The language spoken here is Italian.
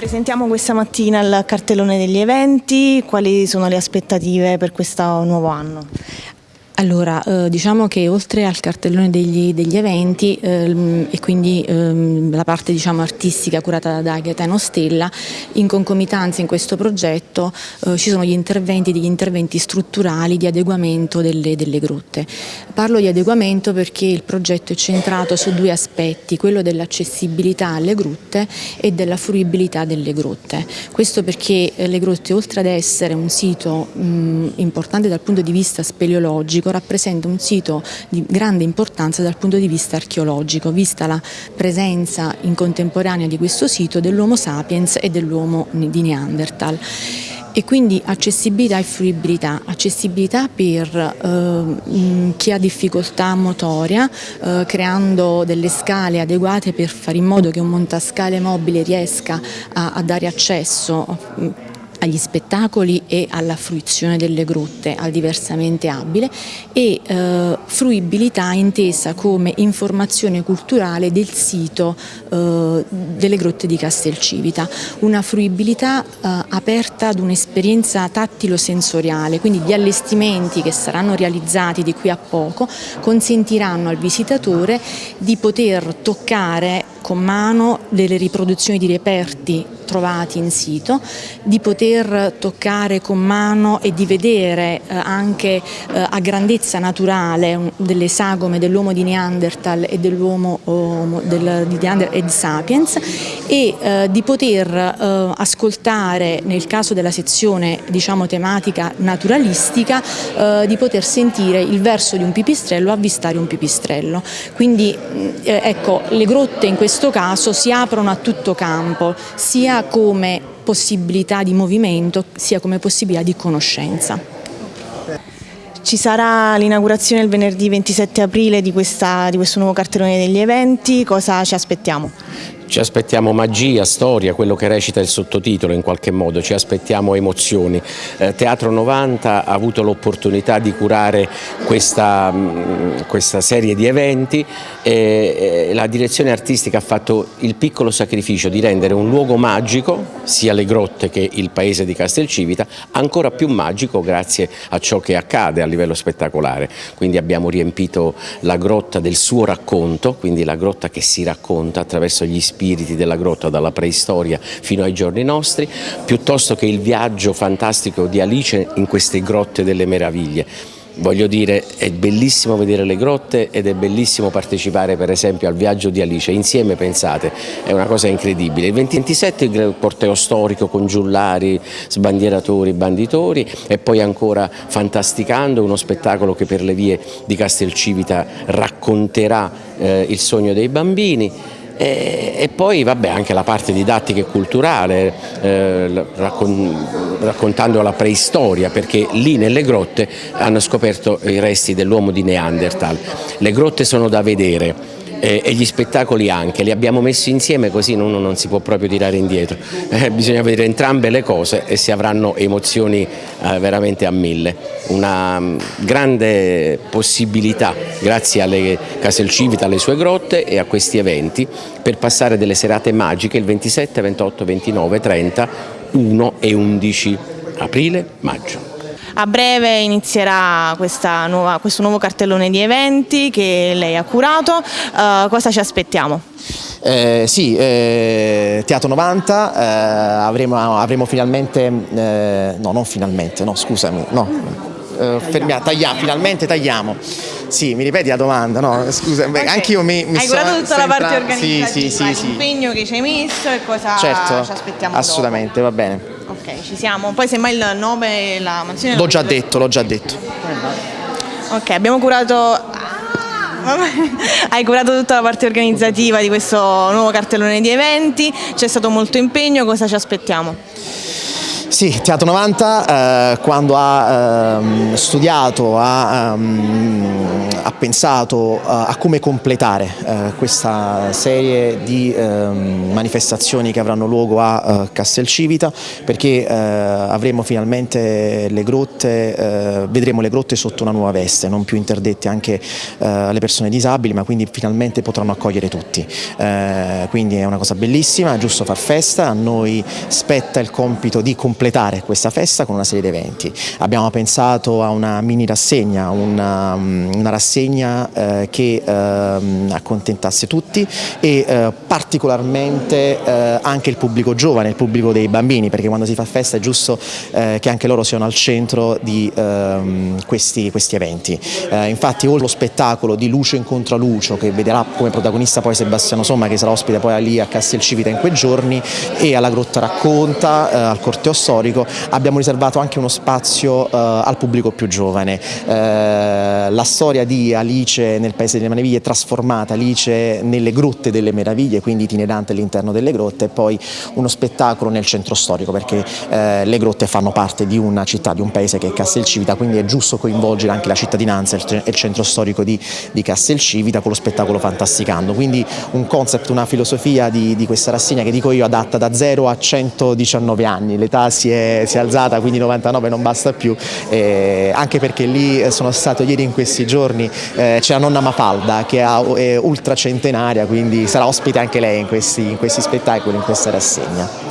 Presentiamo questa mattina il cartellone degli eventi, quali sono le aspettative per questo nuovo anno? Allora, eh, diciamo che oltre al cartellone degli, degli eventi ehm, e quindi ehm, la parte diciamo, artistica curata da Gaetano Stella, in concomitanza in questo progetto eh, ci sono gli interventi, degli interventi strutturali di adeguamento delle, delle, grotte. Parlo di adeguamento perché il progetto è centrato su due aspetti, quello dell'accessibilità alle grotte e della fruibilità delle grotte. Questo perché eh, le grotte oltre ad essere un sito importante dal punto di vista speleologico rappresenta un sito di grande importanza dal punto di vista archeologico, vista la presenza in contemporanea di questo sito dell'Homo sapiens e dell'uomo di Neanderthal. E quindi accessibilità e fruibilità, accessibilità per eh, chi ha difficoltà motoria eh, creando delle scale adeguate per fare in modo che un montascale mobile riesca a, a dare accesso agli spettacoli e alla fruizione delle grotte al diversamente abile e eh, fruibilità intesa come informazione culturale del sito eh, delle grotte di Castelcivita, una fruibilità eh, aperta ad un'esperienza tattilo-sensoriale, quindi gli allestimenti che saranno realizzati di qui a poco consentiranno al visitatore di poter toccare con mano delle riproduzioni di reperti trovati in sito, di poter toccare con mano e di vedere eh, anche eh, a grandezza naturale delle sagome dell'uomo di Neanderthal e dell'uomo del, di Neanderthal e di Sapiens e eh, di poter ascoltare nel caso della sezione diciamo tematica naturalistica di poter sentire il verso di un pipistrello avvistare un pipistrello. Quindi eh, ecco le grotte in questo caso si aprono a tutto campo sia come possibilità di movimento sia come possibilità di conoscenza. Ci sarà l'inaugurazione il venerdì 27 aprile di, questa, di questo nuovo cartellone degli eventi, cosa ci aspettiamo? Ci aspettiamo magia, storia, quello che recita il sottotitolo in qualche modo, ci aspettiamo emozioni. Eh, Teatro 90 ha avuto l'opportunità di curare questa, mh, mm, questa, serie di eventi e, e la direzione artistica ha fatto il piccolo sacrificio di rendere un luogo magico, sia le grotte che il paese di Castelcivita, ancora più magico grazie a ciò che accade a livello spettacolare. Quindi abbiamo riempito la grotta del suo racconto, quindi la grotta che si racconta attraverso gli spiriti spiriti della grotta dalla preistoria fino ai giorni nostri, piuttosto che il viaggio fantastico di Alice in queste grotte delle meraviglie. Voglio dire, è bellissimo vedere le grotte ed è bellissimo partecipare per esempio al viaggio di Alice, insieme pensate, è una cosa incredibile. Il 27 il corteo storico con giullari, sbandieratori, banditori e poi ancora Fantasticando, uno spettacolo che per le vie di Castelcivita racconterà eh, il sogno dei bambini. E, e, poi vabbè, anche la parte didattica e culturale, eh, raccon raccontando la preistoria, perché lì nelle grotte hanno scoperto i resti dell'uomo di Neanderthal. Le grotte sono da vedere eh, e gli spettacoli anche, li abbiamo messi insieme così uno non si può proprio tirare indietro, eh, bisogna vedere entrambe le cose e si avranno emozioni eh, veramente a mille, una um, grande possibilità grazie alle Casel Civita, alle sue grotte e a questi eventi per passare delle serate magiche il 27, 28, 29, 30, 1 e 11 aprile, maggio. A breve inizierà nuova, questo nuovo cartellone di eventi che lei ha curato, uh, cosa ci aspettiamo? Eh, sì, eh, Teatro 90, eh, avremo, avremo, finalmente, eh, no non finalmente, no scusami, no, eh, fermiamo, tagliamo, finalmente tagliamo. Sì, mi ripeti la domanda, no? Scusa, okay. anche io mi, mi Hai curato tutta la parte organizzativa, sì, sì, sì, l'impegno che ci hai messo e cosa certo, ci aspettiamo assolutamente, dopo. va bene. Ok, ci siamo. Poi semmai il nome e la mansione... L'ho già detto, l'ho già detto. Ok, abbiamo curato... Hai curato tutta la parte organizzativa di questo nuovo cartellone di eventi, c'è stato molto impegno, cosa ci aspettiamo? Sì, Teatro 90 eh, quando ha ehm, studiato, ha, ehm, ha pensato eh, a come completare eh, questa serie di ehm, manifestazioni che avranno luogo a eh, Castelcivita perché eh, avremo finalmente le grotte, eh, vedremo le grotte sotto una nuova veste, non più interdette anche alle persone disabili ma quindi finalmente potranno accogliere tutti. quindi è una cosa bellissima, è giusto far festa, a noi spetta il compito di completare completare questa festa con una serie di eventi. Abbiamo pensato a una mini rassegna, una, una rassegna eh, che eh, accontentasse tutti e eh, particolarmente eh, anche il pubblico giovane, il pubblico dei bambini, perché quando si fa festa è giusto eh, che anche loro siano al centro di ehm, questi, questi, eventi. Eh, infatti oltre allo spettacolo di Luce incontra Lucio che vedrà come protagonista poi Sebastiano Somma che sarà ospite poi lì a Castelcivita in quei giorni e alla Grotta Racconta, al Corteo storico, abbiamo riservato anche uno spazio eh, al pubblico più giovane. Eh, la storia di Alice nel Paese delle Meraviglie è trasformata Alice nelle grotte delle meraviglie, quindi itinerante all'interno delle grotte e poi uno spettacolo nel centro storico perché eh, le grotte fanno parte di una città, di un paese che è Castelcivita, quindi è giusto coinvolgere anche la cittadinanza e il centro storico di, di Castelcivita con lo spettacolo Fantasticando. Quindi un concept, una filosofia di, di questa rassegna che dico io adatta da 0 a 119 anni, l'età si è, si è, alzata, quindi 99 non basta più, eh, anche perché lì sono stato ieri in questi giorni, eh, c'è la nonna Mafalda che è ultracentenaria, quindi sarà ospite anche lei in questi, in questi spettacoli, in questa rassegna.